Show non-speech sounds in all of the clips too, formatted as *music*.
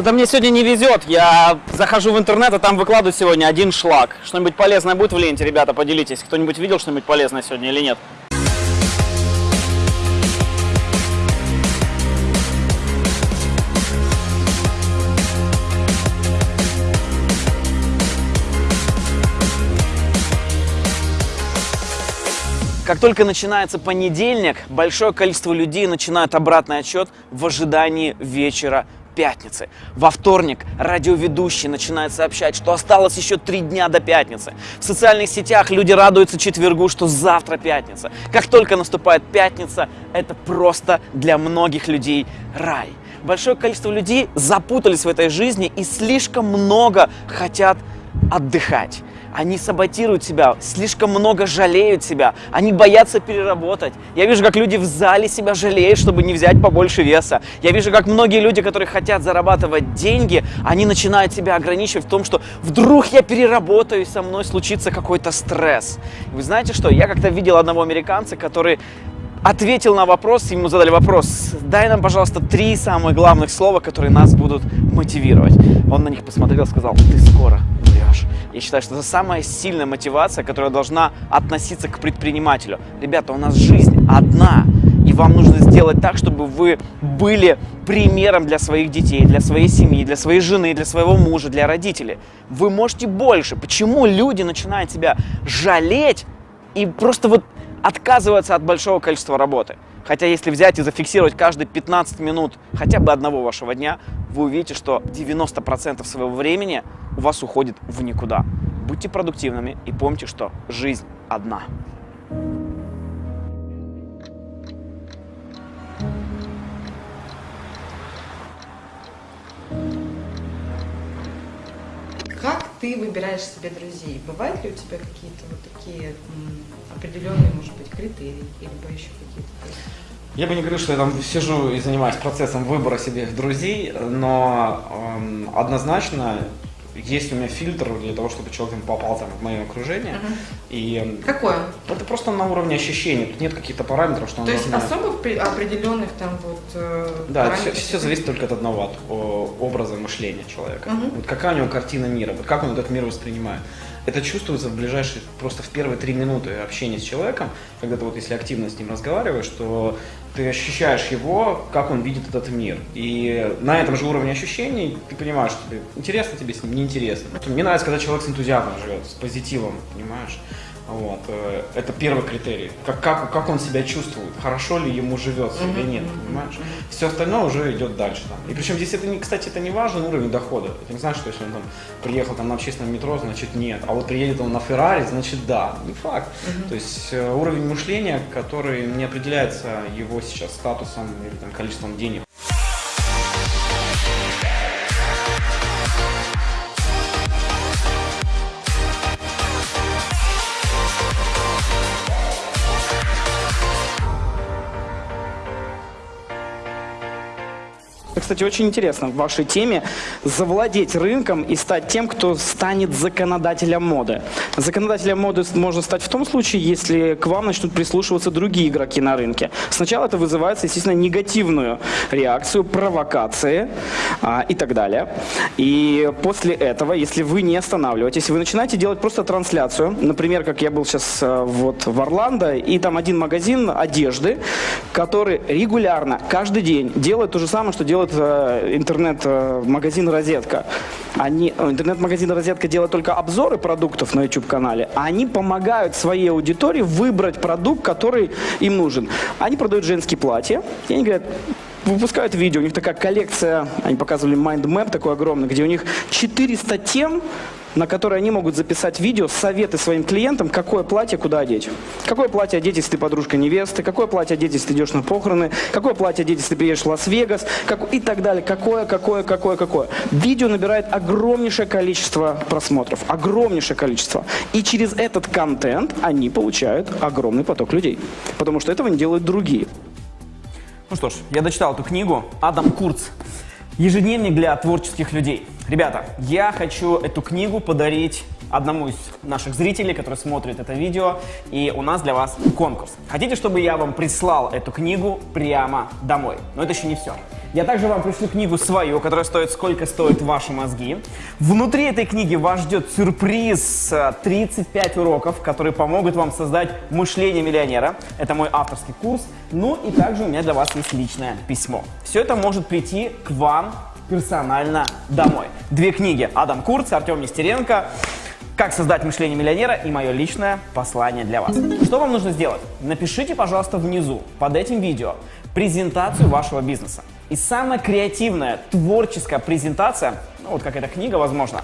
Что-то мне сегодня не везет. Я захожу в интернет, а там выкладывают сегодня один шлак. Что-нибудь полезное будет в ленте, ребята, поделитесь. Кто-нибудь видел что-нибудь полезное сегодня или нет? Только начинается понедельник, большое количество людей начинают обратный отчет в ожидании вечера пятницы. Во вторник радиоведущий начинает сообщать, что осталось еще три дня до пятницы. В социальных сетях люди радуются четвергу, что завтра пятница. Как только наступает пятница, это просто для многих людей рай. Большое количество людей запутались в этой жизни и слишком много хотят отдыхать. Они саботируют себя, слишком много жалеют себя, они боятся переработать. Я вижу, как люди в зале себя жалеют, чтобы не взять побольше веса. Я вижу, как многие люди, которые хотят зарабатывать деньги, они начинают себя ограничивать в том, что вдруг я переработаю, и со мной случится какой-то стресс. Вы знаете что? Я как-то видел одного американца, который ответил на вопрос, ему задали вопрос, дай нам, пожалуйста, три самых главных слова, которые нас будут мотивировать. Он на них посмотрел и сказал, ты скоро умрешь. Я считаю, что это самая сильная мотивация, которая должна относиться к предпринимателю. Ребята, у нас жизнь одна, и вам нужно сделать так, чтобы вы были примером для своих детей, для своей семьи, для своей жены, для своего мужа, для родителей. Вы можете больше. Почему люди начинают себя жалеть и просто вот отказываться от большого количества работы? Хотя если взять и зафиксировать каждые 15 минут хотя бы одного вашего дня, вы увидите, что 90% своего времени у вас уходит в никуда. Будьте продуктивными и помните, что жизнь одна. Ты выбираешь себе друзей? Бывают ли у тебя какие-то вот такие определенные, может быть, критерии, либо еще какие-то? Я бы не говорю, что я там сижу и занимаюсь процессом выбора себе друзей, но эм, однозначно есть у меня фильтр для того, чтобы человек там попал там, в мое окружение. Мгм. И Какое? это просто на уровне ощущений. Тут нет каких-то параметров, что То есть особых при- определенных там вот э, Да, все, все зависит только от одного, от о, образа мышления человека. Мгм. Вот какая у него картина мира, вот как он этот мир воспринимает. Это чувствуется в ближайшие, просто в первые три минуты общения с человеком, когда ты вот если активно с ним разговариваешь, то ты ощущаешь его, как он видит этот мир. И на этом же уровне ощущений ты понимаешь, что интересно тебе с ним, неинтересно. Мне нравится, когда человек с энтузиазмом живет, с позитивом, понимаешь? Вот. э, Это первый критерий. Как, как, как он себя чувствует, хорошо ли ему живется или нет, понимаешь? Все остальное уже идет дальше. Там. И причем здесь это, не, кстати, это не важен уровень дохода. Это не значит, что если он там приехал там, на общественном метро, значит нет. А вот приедет он на Феррари, значит да. Не факт. То есть э, уровень мышления, который не определяется его сейчас статусом или там, количеством денег. Это, Кстати, очень интересно в вашей теме завладеть рынком и стать тем, кто станет законодателем моды. Законодателем моды можно стать в том случае, если к вам начнут прислушиваться другие игроки на рынке. Сначала это вызывает, естественно, негативную реакцию, провокации а, и так далее. И после этого, если вы не останавливаетесь, вы начинаете делать просто трансляцию. Например, как я был сейчас э, вот в Орландо, и там один магазин одежды, который регулярно, каждый день делает то же самое, что делает э, интернет-магазин «Розетка». Они, э, интернет-магазин «Розетка» делает только обзоры продуктов на YouTube-канале, а они помогают своей аудитории выбрать продукт, который им нужен. Они продают женские платья, и они говорят, выпускают видео, у них такая коллекция, они показывали mind map такой огромный, где у них 400 тем, на которые они могут записать видео, советы своим клиентам, какое платье куда одеть. Какое платье одеть, если ты подружка невесты, какое платье одеть, если ты идешь на похороны, какое платье одеть, если ты приедешь в Лас-Вегас, как... и так далее. Какое, какое, какое, какое. Видео набирает огромнейшее количество просмотров, огромнейшее количество. И через этот контент они получают огромный поток людей. Потому что этого не делают другие. Ну что ж, я дочитал эту книгу. Адам Курц. Ежедневник для творческих людей. Ребята, я хочу эту книгу подарить одному из наших зрителей, который смотрит это видео, и у нас для вас конкурс. Хотите, чтобы я вам прислал эту книгу прямо домой? Но это еще не все. Я также вам пришлю книгу свою, которая стоит «Сколько стоят ваши мозги». Внутри этой книги вас ждет сюрприз э, 35 уроков, которые помогут вам создать мышление миллионера. Это мой авторский курс. Ну и также у меня для вас есть личное письмо. Все это может прийти к вам персонально домой. Две книги Адам Курц, Артем Нестеренко. Как создать мышление миллионера и мое личное послание для вас. Что вам нужно сделать? Напишите, пожалуйста, внизу под этим видео презентацию вашего бизнеса. И самая креативная, творческая презентация, ну вот как эта книга, возможно,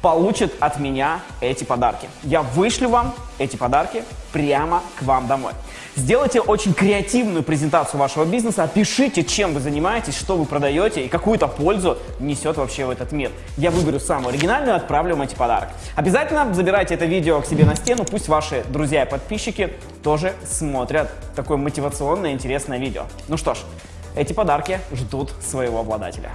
получит от меня эти подарки. Я вышлю вам эти подарки прямо к вам домой. Сделайте очень креативную презентацию вашего бизнеса, опишите, чем вы занимаетесь, что вы продаете и какую-то пользу несет вообще в этот мир. Я выберу самую оригинальную и отправлю вам эти подарки. Обязательно забирайте это видео к себе на стену, пусть ваши друзья и подписчики тоже смотрят такое мотивационное интересное видео. Ну что ж, эти подарки ждут своего обладателя.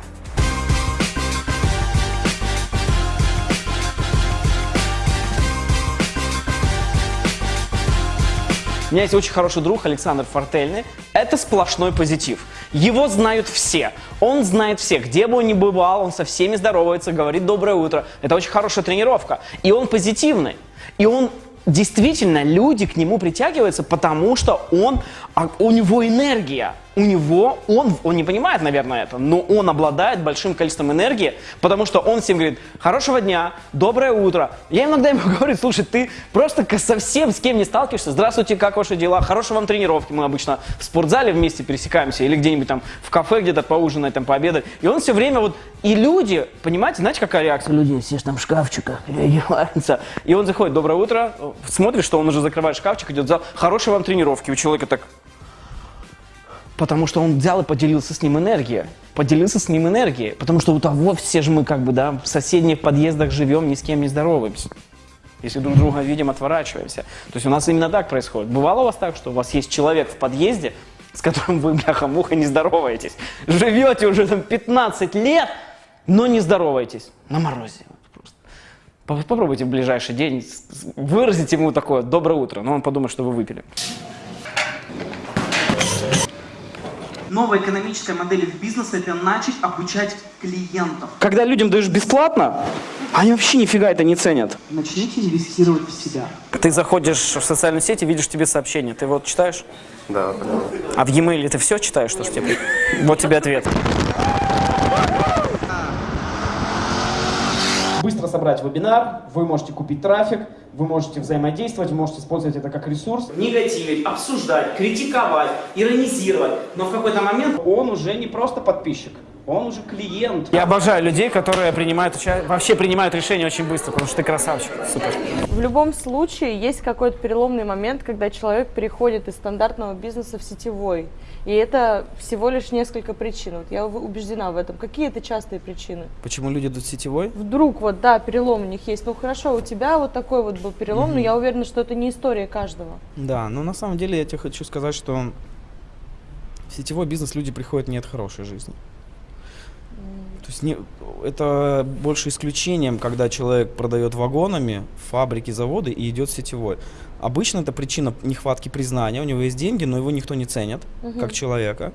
У меня есть очень хороший друг Александр Фортельный. Это сплошной позитив. Его знают все. Он знает всех. Где бы он ни бывал, он со всеми здоровается, говорит доброе утро. Это очень хорошая тренировка. И он позитивный. И он действительно, люди к нему притягиваются, потому что он, а, у него энергия. У него, он, он не понимает, наверное, это, но он обладает большим количеством энергии, потому что он всем говорит, хорошего дня, доброе утро. Я иногда ему *laughs* говорю, слушай, ты просто совсем с кем не сталкиваешься, здравствуйте, как ваши дела, хорошей вам тренировки, мы обычно в спортзале вместе пересекаемся или где-нибудь там в кафе где-то поужинать, там пообедать. И он все время вот, и люди, понимаете, знаете, какая реакция? Люди все там в шкафчиках *laughs* переодеваются. И он заходит, доброе утро, смотришь, что он уже закрывает шкафчик, идет в зал, хорошей вам тренировки, у человека так Потому что он взял и поделился с ним энергией. Поделился с ним энергией. Потому что у того все же мы как бы, да, в соседних подъездах живем, ни с кем не здороваемся. Если друг друга видим, отворачиваемся. То есть у нас именно так происходит. Бывало у вас так, что у вас есть человек в подъезде, с которым вы, бляха-муха, не здороваетесь. Живете уже там 15 лет, но не здороваетесь. На морозе. Просто. По- Попробуйте в ближайший день выразить ему такое «доброе утро», но он подумает, что вы выпили. Новая экономическая модель их бизнеса – это начать обучать клиентов. Когда людям даешь бесплатно, они вообще нифига это не ценят. Начните инвестировать в себя. Ты заходишь в социальные сети, видишь тебе сообщение. Ты вот читаешь? Да, понял. А в e-mail ты все читаешь, что ж тебе? Вот тебе ответ. Быстро собрать вебинар, вы можете купить трафик, вы можете взаимодействовать, вы можете использовать это как ресурс. Негативить, обсуждать, критиковать, иронизировать. Но в какой-то момент он уже не просто подписчик, он уже клиент. Я обожаю людей, которые принимают вообще принимают решения очень быстро, потому что ты красавчик. Супер. В любом случае есть какой-то переломный момент, когда человек переходит из стандартного бизнеса в сетевой. И это всего лишь несколько причин. Вот я убеждена в этом. Какие это частые причины? Почему люди идут в сетевой? Вдруг вот, да, перелом у них есть. Ну хорошо, у тебя вот такой вот был перелом, но я уверена, что это не история каждого. Да, но на самом деле я тебе хочу сказать, что в сетевой бизнес люди приходят не от хорошей жизни. То есть не, это больше исключением, когда человек продает вагонами фабрики, заводы и идет сетевой. Обычно это причина нехватки признания. У него есть деньги, но его никто не ценит как человека.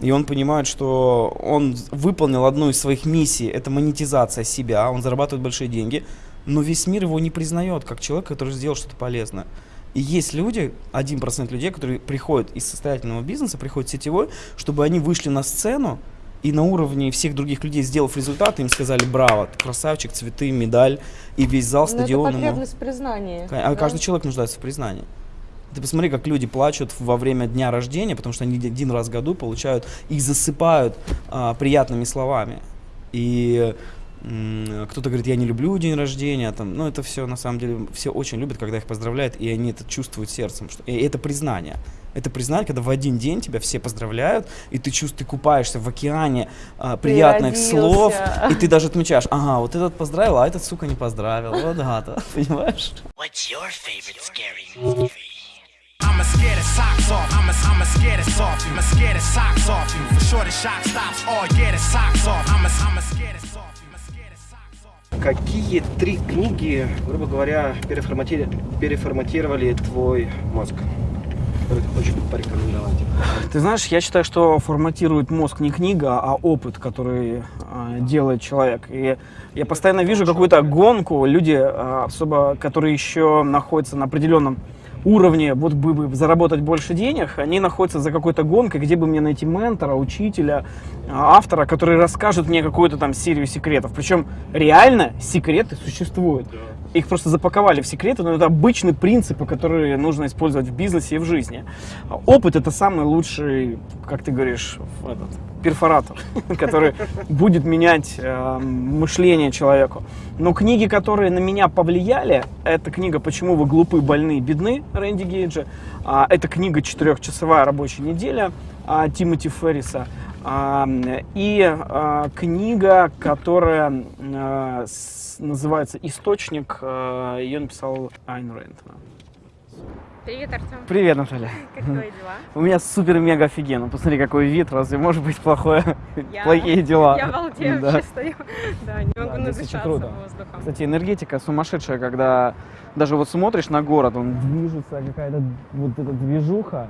И он понимает, что он выполнил одну из своих миссий, это монетизация себя, он зарабатывает большие деньги, но весь мир его не признает как человек, который сделал что-то полезное. И есть люди, 1% людей, которые приходят из состоятельного бизнеса, приходят в сетевой, чтобы они вышли на сцену и на уровне всех других людей, сделав результат, им сказали «Браво, ты красавчик, цветы, медаль», и весь зал, Но Ну, это стадион ему... потребность признания. А да? каждый человек нуждается в признании. Ты посмотри, как люди плачут во время дня рождения, потому что они один раз в году получают, их засыпают а, приятными словами. И кто-то говорит, я не люблю день рождения, там, ну это все на самом деле, все очень любят, когда их поздравляют, и они это чувствуют сердцем. Что, и это признание. Это признание, когда в один день тебя все поздравляют, и ты чувствуешь, ты купаешься в океане а, приятных слов, и ты даже отмечаешь, ага, вот этот поздравил, а этот, сука, не поздравил. Вот гада, *laughs* понимаешь? What's your favorite scary movie? I'm a scare the socks off. I'ma, I'ma scare the soft you. I'ma scare the socks off you. For sure the shock stops. Oh yeah, the socks off. I'ma, I'ma scare the soft Какие три книги, грубо говоря, переформати- переформатировали твой мозг? Которые ты порекомендовать? Ты знаешь, я считаю, что форматирует мозг не книга, а опыт, который э, делает человек. И я постоянно вижу какую-то гонку, люди, э, особо, которые еще находятся на определенном уровне, вот бы, бы заработать больше денег, они находятся за какой-то гонкой, где бы мне найти ментора, учителя, э, автора, который расскажет мне какую-то там серию секретов. Причем реально секреты существуют. Их просто запаковали в секреты, но это обычные принципы, которые нужно использовать в бизнесе и в жизни. Опыт это самый лучший, как ты говоришь, этот, перфоратор, *laughs* который будет менять э, мышление человеку. Но книги, которые на меня повлияли, это книга «Почему вы глупы, больны, бедны» Рэнди Гейджа. А, это книга «Четырехчасовая рабочая неделя» а, Тимоти Ферриса. И а, книга, которая а, называется «Источник», а, ее написал Айн Рэнд. Привет, Артем. Привет, Наталья. *laughs* Как твои дела? *laughs* У меня супер-мега офигенно. Посмотри, какой вид. Разве может быть плохое, *laughs* Я- плохие дела? Я балдею, Да. вообще стою. Да, не могу Да, надышаться круто. воздухом. Кстати, энергетика сумасшедшая, когда даже вот смотришь на город, он движется, какая-то вот эта движуха,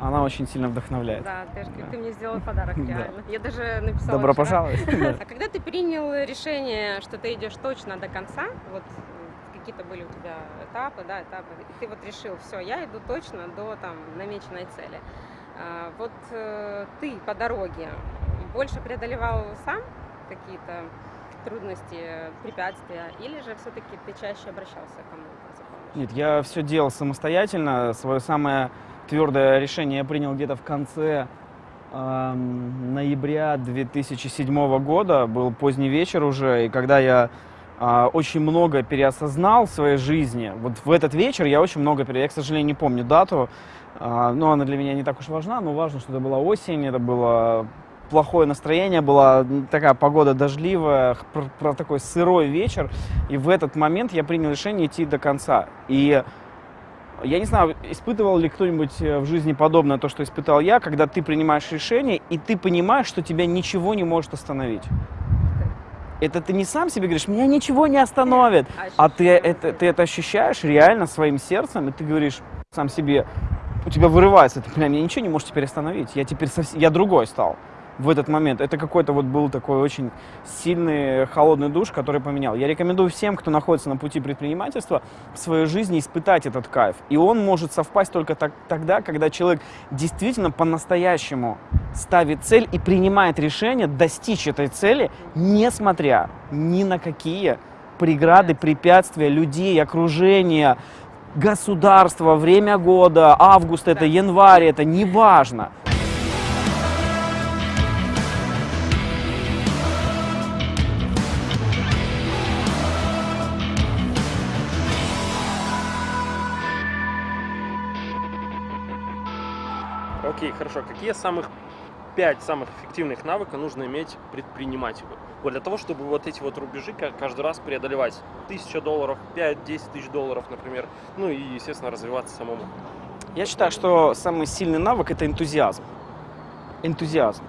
она очень сильно вдохновляет. Да, ты, Да. ты мне сделал подарок, *laughs* Да. реально. Я даже написала Добро вчера. пожаловать. *laughs* Да. А когда ты принял решение, что ты идешь точно до конца, вот э, какие-то были у тебя этапы, да, этапы, и ты вот решил, все, я иду точно до там намеченной цели. А, вот э, ты по дороге больше преодолевал сам какие-то трудности, препятствия, или же все-таки ты чаще обращался к кому-то? Нет, я все делал самостоятельно. Свое самое твердое решение я принял где-то в конце эм, ноября 2007 года. Был поздний вечер уже, и когда я а, очень много переосознал в своей жизни, вот в этот вечер я очень много пере... Я, к сожалению, не помню дату, а, но она для меня не так уж важна, но важно, что это была осень, это было плохое настроение, была такая погода дождливая, про, про такой сырой вечер, и в этот момент я принял решение идти до конца. И я не знаю, испытывал ли кто-нибудь э, в жизни подобное то, что испытал я, когда ты принимаешь решение, и ты понимаешь, что тебя ничего не может остановить. Это ты не сам себе говоришь, меня ничего не остановит, а ты это, ты это ощущаешь реально своим сердцем, и ты говоришь сам себе, у тебя вырывается, это, меня ничего не может теперь остановить, я теперь совсем, я другой стал в этот момент. Это какой-то вот был такой очень сильный холодный душ, который поменял. Я рекомендую всем, кто находится на пути предпринимательства, в своей жизни испытать этот кайф. И он может совпасть только так- тогда, когда человек действительно по-настоящему ставит цель и принимает решение достичь этой цели, несмотря ни на какие преграды, препятствия, людей, окружения, государства, время года, август это, январь это, неважно. Хорошо. Какие самых пять самых эффективных навыков нужно иметь предпринимателю? Вот для того, чтобы вот эти вот рубежи ка- каждый раз преодолевать. Тысяча долларов, 5-10 тысяч долларов, например. Ну и, естественно, развиваться самому. Я считаю, что самый сильный навык это энтузиазм. Энтузиазм.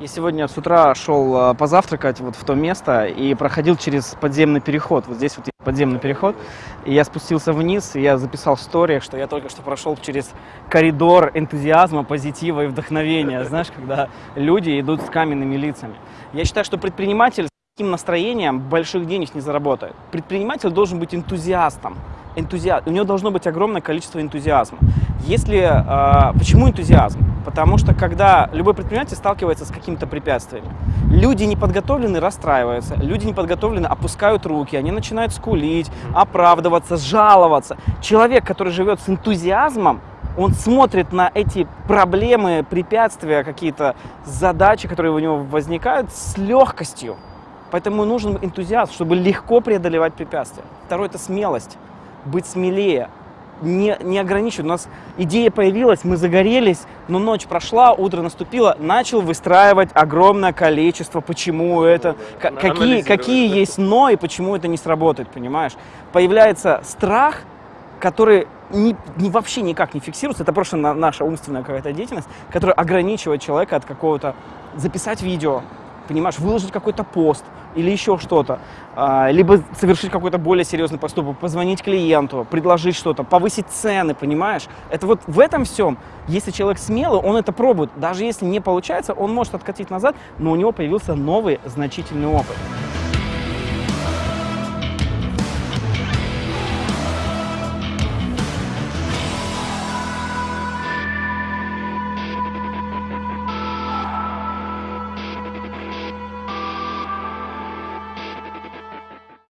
Я сегодня с утра шел э, позавтракать вот в то место и проходил через подземный переход. Вот здесь вот подземный переход. И я спустился вниз, и я записал в сториях, что я только что прошел через коридор энтузиазма, позитива и вдохновения. *laughs* Знаешь, когда люди идут с каменными лицами. Я считаю, что предприниматель с таким настроением больших денег не заработает. Предприниматель должен быть энтузиастом. Энтузиа... У него должно быть огромное количество энтузиазма. Если, э, почему энтузиазм? Потому что когда любой предприниматель сталкивается с каким-то препятствием, люди неподготовленные расстраиваются, люди неподготовленные опускают руки, они начинают скулить, оправдываться, жаловаться. Человек, который живет с энтузиазмом, он смотрит на эти проблемы, препятствия, какие-то задачи, которые у него возникают, с легкостью. Поэтому нужен энтузиазм, чтобы легко преодолевать препятствия. Второе – это смелость. Быть смелее, не, не ограничивать. У нас идея появилась, мы загорелись, но ночь прошла, утро наступило, начал выстраивать огромное количество, почему это, ка- какие, какие да. есть но и почему это не сработает, понимаешь? Появляется страх, которые ни, ни- вообще никак не фиксируются, это просто на- наша умственная какая-то деятельность, которая ограничивает человека от какого-то записать видео, понимаешь, выложить какой-то пост или еще что-то, а, либо совершить какой-то более серьезный поступок, позвонить клиенту, предложить что-то, повысить цены, понимаешь? Это вот в этом всем, если человек смелый, он это пробует. Даже если не получается, он может откатить назад, но у него появился новый значительный опыт.